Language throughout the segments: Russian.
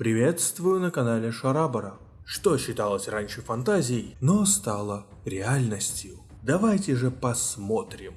Приветствую на канале Шарабара. Что считалось раньше фантазией, но стало реальностью. Давайте же посмотрим.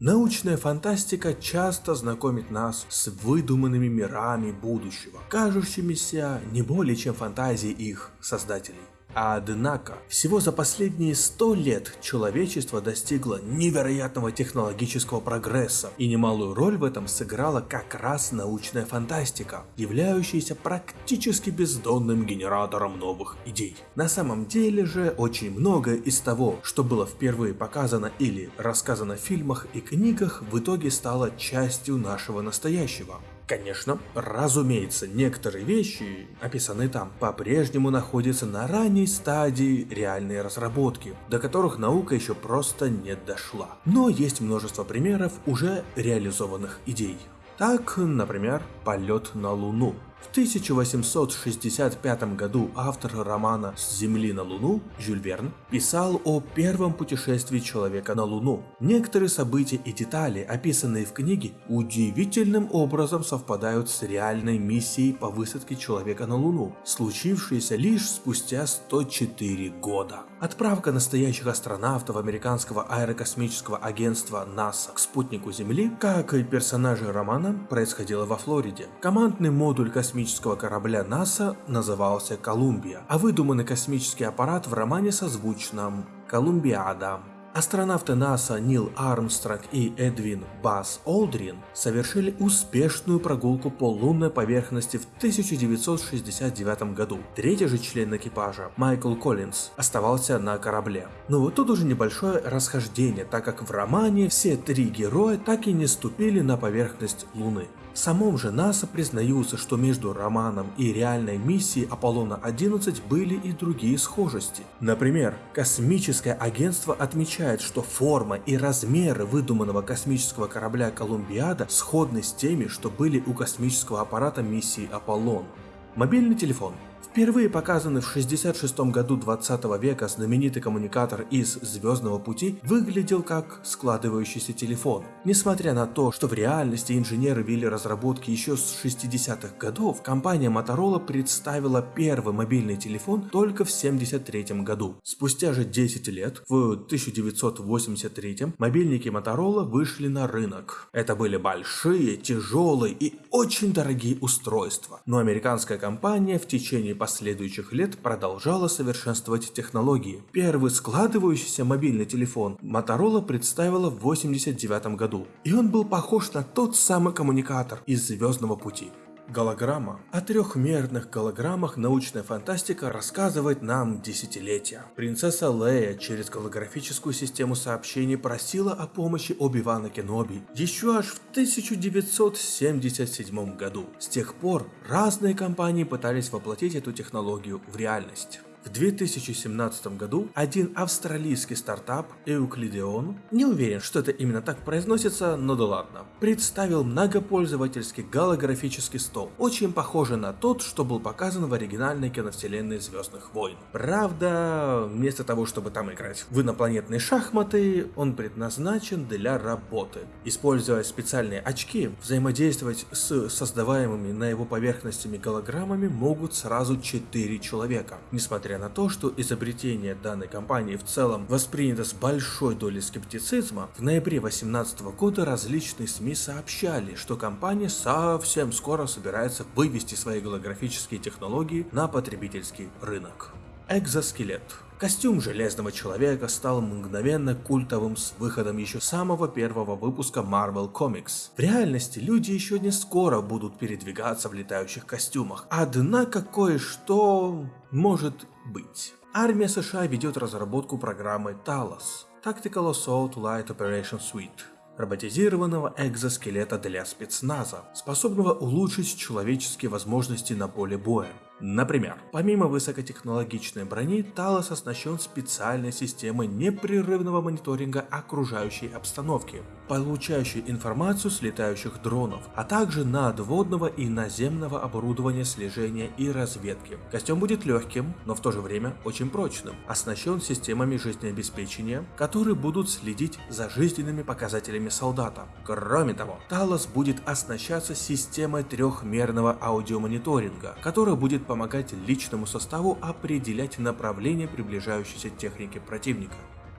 Научная фантастика часто знакомит нас с выдуманными мирами будущего, кажущимися не более чем фантазией их создателей. Однако, всего за последние 100 лет человечество достигло невероятного технологического прогресса, и немалую роль в этом сыграла как раз научная фантастика, являющаяся практически бездонным генератором новых идей. На самом деле же, очень многое из того, что было впервые показано или рассказано в фильмах и книгах, в итоге стало частью нашего настоящего. Конечно, разумеется, некоторые вещи, описанные там, по-прежнему находятся на ранней стадии реальной разработки, до которых наука еще просто не дошла. Но есть множество примеров уже реализованных идей. Так, например, полет на Луну. В 1865 году автор романа «С Земли на Луну» Жюль Верн писал о первом путешествии человека на Луну. Некоторые события и детали, описанные в книге, удивительным образом совпадают с реальной миссией по высадке человека на Луну, случившейся лишь спустя 104 года. Отправка настоящих астронавтов американского аэрокосмического агентства НАСА к спутнику Земли, как и персонажи романа, происходила во Флориде. Командный модуль космического корабля НАСА назывался «Колумбия», а выдуманный космический аппарат в романе созвучном «Колумбиада». Астронавты НАСА Нил Армстронг и Эдвин Бас Олдрин совершили успешную прогулку по лунной поверхности в 1969 году. Третий же член экипажа, Майкл Коллинз, оставался на корабле. Но вот тут уже небольшое расхождение, так как в романе все три героя так и не ступили на поверхность Луны. Самом же НАСА признаются, что между романом и реальной миссией Аполлона-11 были и другие схожести. Например, космическое агентство отмечает, что форма и размеры выдуманного космического корабля Колумбиада сходны с теми, что были у космического аппарата миссии Аполлон. Мобильный телефон Впервые показанный в 66 году 20 века знаменитый коммуникатор из Звездного пути выглядел как складывающийся телефон. Несмотря на то, что в реальности инженеры вели разработки еще с 60-х годов, компания Motorola представила первый мобильный телефон только в 73 году. Спустя же 10 лет, в 1983 мобильники Motorola вышли на рынок. Это были большие, тяжелые и очень дорогие устройства, но американская компания в течение последующих лет продолжала совершенствовать технологии. Первый складывающийся мобильный телефон Motorola представила в 1989 году, и он был похож на тот самый коммуникатор из Звездного пути. Голограмма. О трехмерных голограммах научная фантастика рассказывает нам десятилетия. Принцесса Лея через голографическую систему сообщений просила о помощи Оби-Вана Кеноби еще аж в 1977 году. С тех пор разные компании пытались воплотить эту технологию в реальность. В 2017 году один австралийский стартап Euclideon, не уверен, что это именно так произносится, но да ладно, представил многопользовательский голографический стол, очень похожий на тот, что был показан в оригинальной киновселенной Звездных войн. Правда, вместо того, чтобы там играть в инопланетные шахматы, он предназначен для работы. Используя специальные очки, взаимодействовать с создаваемыми на его поверхностями голограммами могут сразу 4 человека, несмотря Несмотря на то, что изобретение данной компании в целом воспринято с большой долей скептицизма, в ноябре 2018 года различные СМИ сообщали, что компания совсем скоро собирается вывести свои голографические технологии на потребительский рынок. Экзоскелет Костюм Железного Человека стал мгновенно культовым с выходом еще самого первого выпуска Marvel Comics. В реальности люди еще не скоро будут передвигаться в летающих костюмах, однако кое-что может быть. Армия США ведет разработку программы TALOS – Tactical Assault Light Operation Suite роботизированного экзоскелета для спецназа, способного улучшить человеческие возможности на поле боя. Например, помимо высокотехнологичной брони, Талос оснащен специальной системой непрерывного мониторинга окружающей обстановки. Получающий информацию с летающих дронов, а также надводного и наземного оборудования слежения и разведки. Костюм будет легким, но в то же время очень прочным, оснащен системами жизнеобеспечения, которые будут следить за жизненными показателями солдата. Кроме того, Талос будет оснащаться системой трехмерного аудиомониторинга, которая будет помогать личному составу определять направление приближающейся техники противника.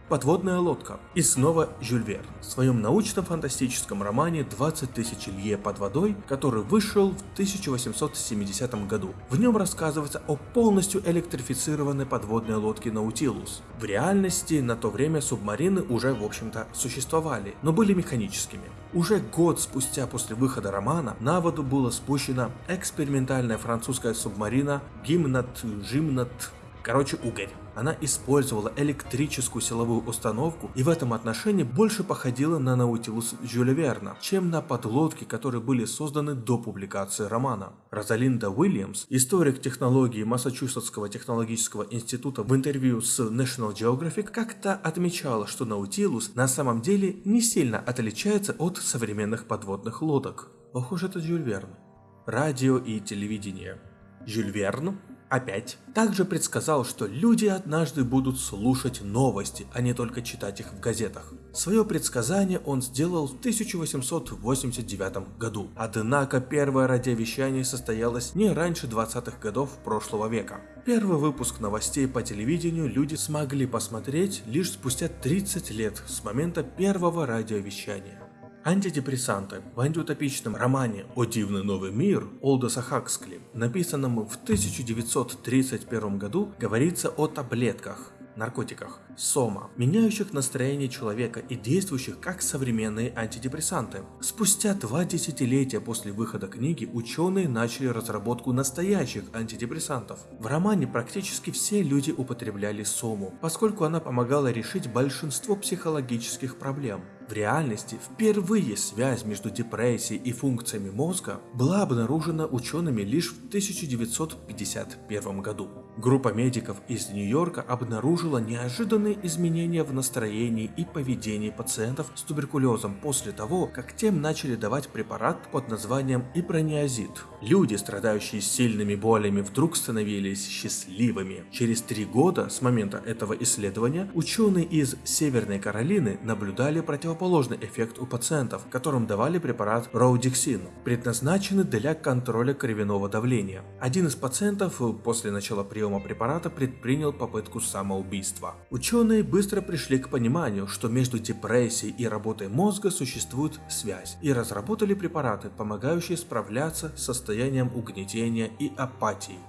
Подводная лодка. И снова Жюль Верн. В своем научно-фантастическом романе «20 тысяч лье под водой», который вышел в 1870 году. В нем рассказывается о полностью электрифицированной подводной лодке Наутилус. В реальности на то время субмарины уже в общем-то существовали, но были механическими. Уже год спустя после выхода романа на воду была спущена экспериментальная французская субмарина Гимнат Жимнат, короче угорь. Она использовала электрическую силовую установку и в этом отношении больше походила на Наутилус Жюля Верна, чем на подлодки, которые были созданы до публикации романа. Розалинда Уильямс, историк технологии Массачусетского технологического института в интервью с National Geographic, как-то отмечала, что Наутилус на самом деле не сильно отличается от современных подводных лодок. Ох уж это Жюль Верн. Радио и телевидение. Жюль Верн Опять. Также предсказал, что люди однажды будут слушать новости, а не только читать их в газетах. Свое предсказание он сделал в 1889 году, однако первое радиовещание состоялось не раньше 20-х годов прошлого века. Первый выпуск новостей по телевидению люди смогли посмотреть лишь спустя 30 лет с момента первого радиовещания. Антидепрессанты в антиутопичном романе «О дивный новый мир» Олдоса Хаксли, написанном в 1931 году, говорится о таблетках, наркотиках, сома, меняющих настроение человека и действующих как современные антидепрессанты. Спустя два десятилетия после выхода книги ученые начали разработку настоящих антидепрессантов. В романе практически все люди употребляли сому, поскольку она помогала решить большинство психологических проблем. В реальности впервые связь между депрессией и функциями мозга была обнаружена учеными лишь в 1951 году. Группа медиков из Нью-Йорка обнаружила неожиданные изменения в настроении и поведении пациентов с туберкулезом после того, как тем начали давать препарат под названием ипрониазид. Люди, страдающие сильными болями, вдруг становились счастливыми. Через три года с момента этого исследования ученые из Северной Каролины наблюдали противоположность противоположный эффект у пациентов, которым давали препарат Роудиксин, предназначенный для контроля кровяного давления. Один из пациентов после начала приема препарата предпринял попытку самоубийства. Ученые быстро пришли к пониманию, что между депрессией и работой мозга существует связь, и разработали препараты, помогающие справляться с состоянием угнетения и апатии.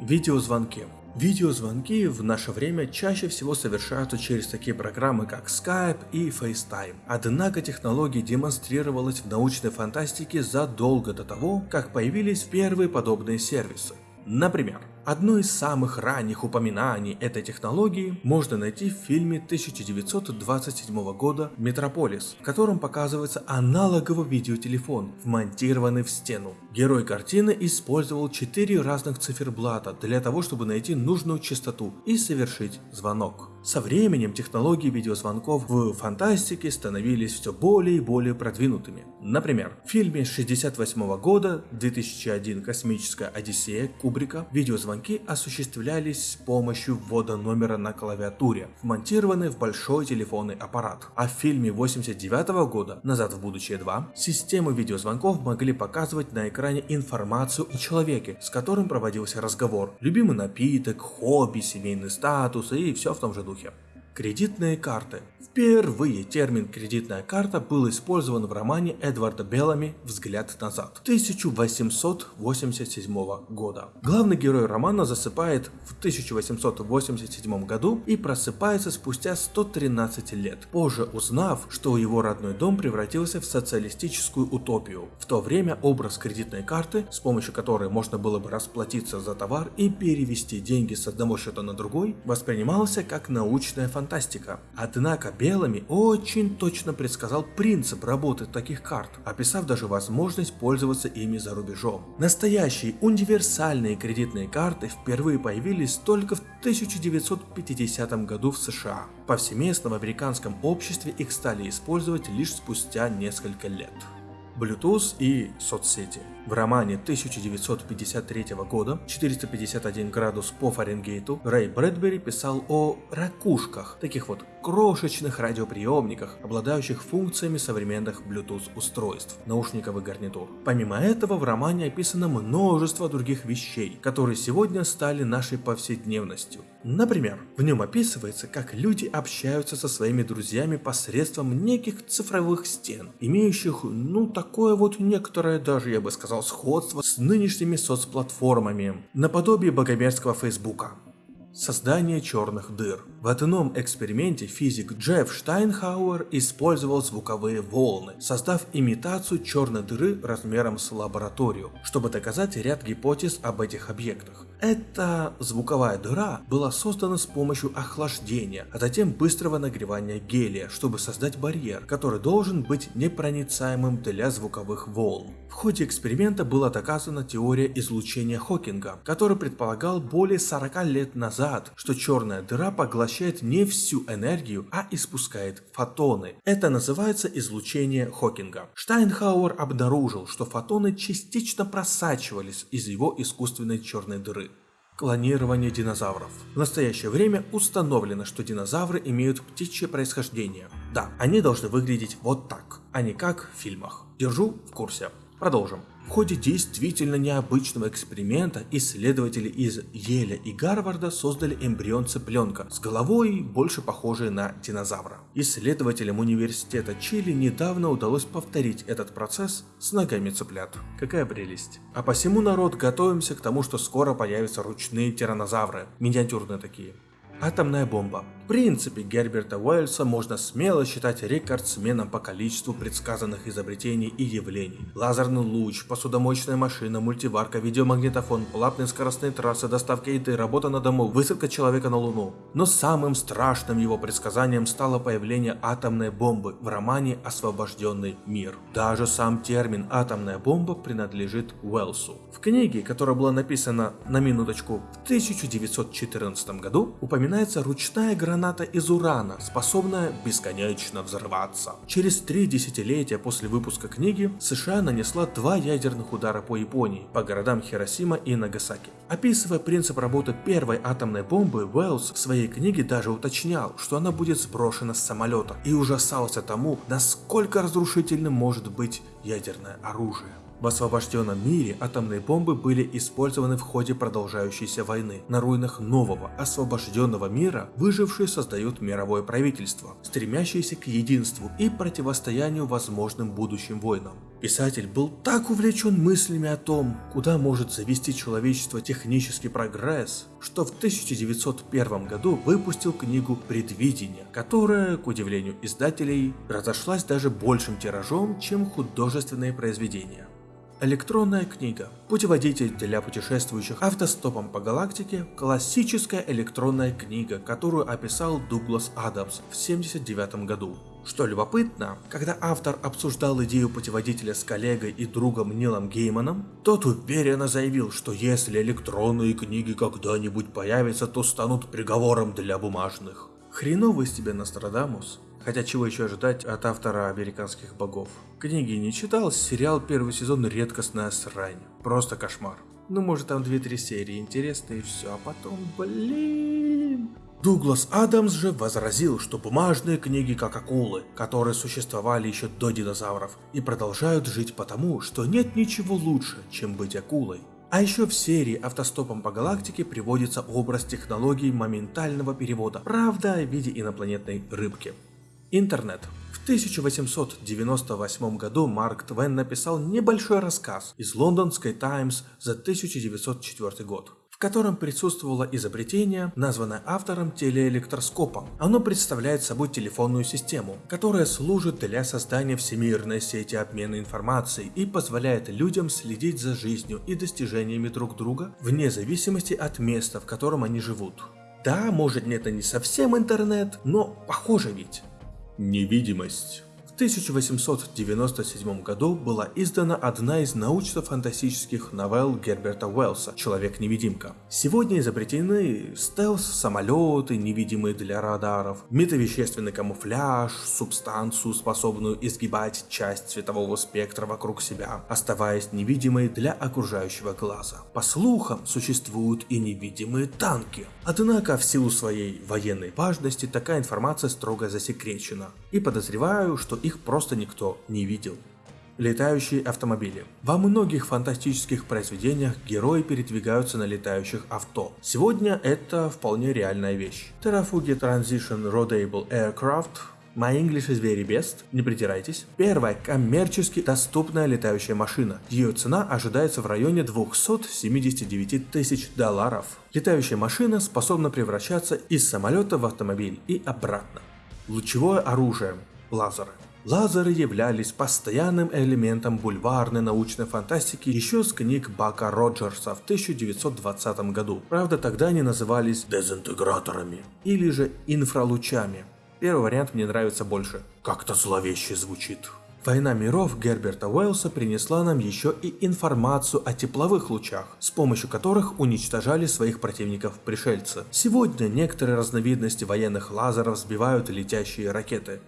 Видеозвонки Видеозвонки в наше время чаще всего совершаются через такие программы, как Skype и FaceTime. Однако технология демонстрировалась в научной фантастике задолго до того, как появились первые подобные сервисы. Например, Одно из самых ранних упоминаний этой технологии можно найти в фильме 1927 года «Метрополис», в котором показывается аналоговый видеотелефон, вмонтированный в стену. Герой картины использовал четыре разных циферблата для того, чтобы найти нужную частоту и совершить звонок. Со временем технологии видеозвонков в фантастике становились все более и более продвинутыми. Например, в фильме 68 года 2001 «Космическая Одиссея» Кубрика видеозвонки осуществлялись с помощью ввода номера на клавиатуре, вмонтированной в большой телефонный аппарат. А в фильме 89 года «Назад в будущее 2» системы видеозвонков могли показывать на экране информацию о человеке, с которым проводился разговор, любимый напиток, хобби, семейный статус и все в том же духе духе. Кредитные карты. Впервые термин «кредитная карта» был использован в романе Эдварда Беллами «Взгляд назад» 1887 года. Главный герой романа засыпает в 1887 году и просыпается спустя 113 лет, позже узнав, что его родной дом превратился в социалистическую утопию. В то время образ кредитной карты, с помощью которой можно было бы расплатиться за товар и перевести деньги с одного счета на другой, воспринимался как научная фантастика фантастика. Однако Белыми очень точно предсказал принцип работы таких карт, описав даже возможность пользоваться ими за рубежом. Настоящие универсальные кредитные карты впервые появились только в 1950 году в США. Повсеместно в американском обществе их стали использовать лишь спустя несколько лет. Bluetooth и соцсети. В романе 1953 года «451 градус по Фаренгейту» Рэй Брэдбери писал о ракушках, таких вот крошечных радиоприемниках, обладающих функциями современных Bluetooth устройств, наушников и гарнитур. Помимо этого в романе описано множество других вещей, которые сегодня стали нашей повседневностью. Например, в нем описывается, как люди общаются со своими друзьями посредством неких цифровых стен, имеющих, ну, такое вот некоторое даже, я бы сказал, сходство с нынешними соцплатформами, наподобие богомерзкого Фейсбука. Создание черных дыр. В одном эксперименте физик Джефф Штайнхауэр использовал звуковые волны, создав имитацию черной дыры размером с лабораторию, чтобы доказать ряд гипотез об этих объектах. Эта звуковая дыра была создана с помощью охлаждения, а затем быстрого нагревания гелия, чтобы создать барьер, который должен быть непроницаемым для звуковых волн. В ходе эксперимента была доказана теория излучения Хокинга, который предполагал более 40 лет назад, что черная дыра поглощает не всю энергию, а испускает фотоны. Это называется излучение Хокинга. Штайнхауэр обнаружил, что фотоны частично просачивались из его искусственной черной дыры. Клонирование динозавров. В настоящее время установлено, что динозавры имеют птичье происхождение. Да, они должны выглядеть вот так, а не как в фильмах. Держу в курсе. Продолжим. В ходе действительно необычного эксперимента исследователи из Еля и Гарварда создали эмбрион цыпленка с головой, больше похожей на динозавра. Исследователям университета Чили недавно удалось повторить этот процесс с ногами цыплят. Какая прелесть. А посему народ готовимся к тому, что скоро появятся ручные тиранозавры, миниатюрные такие. Атомная бомба. В принципе, Герберта Уэльса можно смело считать рекордсменом по количеству предсказанных изобретений и явлений. Лазерный луч, посудомоечная машина, мультиварка, видеомагнитофон, платные скоростные трассы, доставка еды, работа на дому, высадка человека на Луну. Но самым страшным его предсказанием стало появление атомной бомбы в романе «Освобожденный мир». Даже сам термин «атомная бомба» принадлежит Уэлсу. В книге, которая была написана на минуточку в 1914 году, упоминается ручная граната граната из урана, способная бесконечно взрываться. Через три десятилетия после выпуска книги США нанесла два ядерных удара по Японии, по городам Хиросима и Нагасаки. Описывая принцип работы первой атомной бомбы, Уэллс в своей книге даже уточнял, что она будет сброшена с самолета и ужасался тому, насколько разрушительным может быть ядерное оружие. В освобожденном мире атомные бомбы были использованы в ходе продолжающейся войны. На руинах нового, освобожденного мира выжившие создают мировое правительство, стремящееся к единству и противостоянию возможным будущим войнам. Писатель был так увлечен мыслями о том, куда может завести человечество технический прогресс, что в 1901 году выпустил книгу «Предвидение», которая, к удивлению издателей, разошлась даже большим тиражом, чем художественные произведения. Электронная книга. Путеводитель для путешествующих автостопом по галактике. Классическая электронная книга, которую описал Дуглас Адамс в 1979 году. Что любопытно, когда автор обсуждал идею путеводителя с коллегой и другом Нилом Гейманом, тот уверенно заявил, что если электронные книги когда-нибудь появятся, то станут приговором для бумажных. Хреновый из тебя Нострадамус. Хотя чего еще ожидать от автора американских богов? Книги не читал, сериал первый сезон редкостная срань. Просто кошмар. Ну может там 2-3 серии интересные и все, а потом, блин... Дуглас Адамс же возразил, что бумажные книги как акулы, которые существовали еще до динозавров, и продолжают жить потому, что нет ничего лучше, чем быть акулой. А еще в серии «Автостопом по галактике» приводится образ технологии моментального перевода, правда в виде инопланетной рыбки. Интернет. В 1898 году Марк Твен написал небольшой рассказ из лондонской Times за 1904 год в котором присутствовало изобретение, названное автором телеэлектроскопом. Оно представляет собой телефонную систему, которая служит для создания всемирной сети обмена информацией и позволяет людям следить за жизнью и достижениями друг друга вне зависимости от места, в котором они живут. Да, может это не совсем интернет, но похоже ведь. Невидимость. В 1897 году была издана одна из научно-фантастических новелл Герберта Уэллса «Человек-невидимка». Сегодня изобретены стелс-самолеты, невидимые для радаров, метавещественный камуфляж, субстанцию, способную изгибать часть цветового спектра вокруг себя, оставаясь невидимой для окружающего глаза. По слухам, существуют и невидимые танки. Однако, в силу своей военной важности, такая информация строго засекречена. И подозреваю, что их просто никто не видел. Летающие автомобили. Во многих фантастических произведениях герои передвигаются на летающих авто. Сегодня это вполне реальная вещь. Terrafugi Transition Roadable Aircraft My English is very best, не притирайтесь. Первая коммерчески доступная летающая машина. Ее цена ожидается в районе 279 тысяч долларов. Летающая машина способна превращаться из самолета в автомобиль и обратно. Лучевое оружие. Лазеры. Лазеры являлись постоянным элементом бульварной научной фантастики еще с книг Бака Роджерса в 1920 году. Правда, тогда они назывались дезинтеграторами или же инфралучами. Первый вариант мне нравится больше. Как-то зловеще звучит. Война миров Герберта Уэллса принесла нам еще и информацию о тепловых лучах, с помощью которых уничтожали своих противников пришельцы. Сегодня некоторые разновидности военных лазеров сбивают летящие ракеты.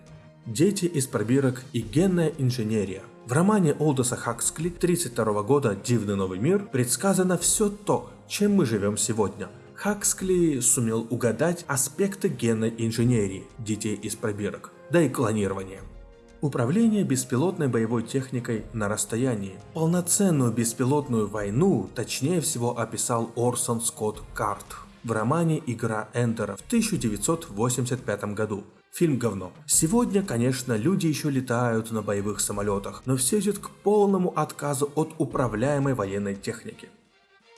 Дети из пробирок и генная инженерия. В романе Олдоса Хаксли 32 года «Дивный новый мир» предсказано все то, чем мы живем сегодня. Хаксли сумел угадать аспекты генной инженерии детей из пробирок, да и клонирования. Управление беспилотной боевой техникой на расстоянии. Полноценную беспилотную войну точнее всего описал Орсон Скотт Карт в романе «Игра Эндера» в 1985 году. Фильм говно. Сегодня, конечно, люди еще летают на боевых самолетах, но все идет к полному отказу от управляемой военной техники.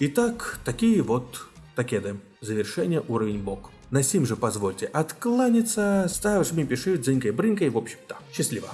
Итак, такие вот такеды. Завершение уровень бок. На сим же позвольте откланяться, ставь, жми, пиши, дзынькой, брынкой, в общем-то. Счастливо.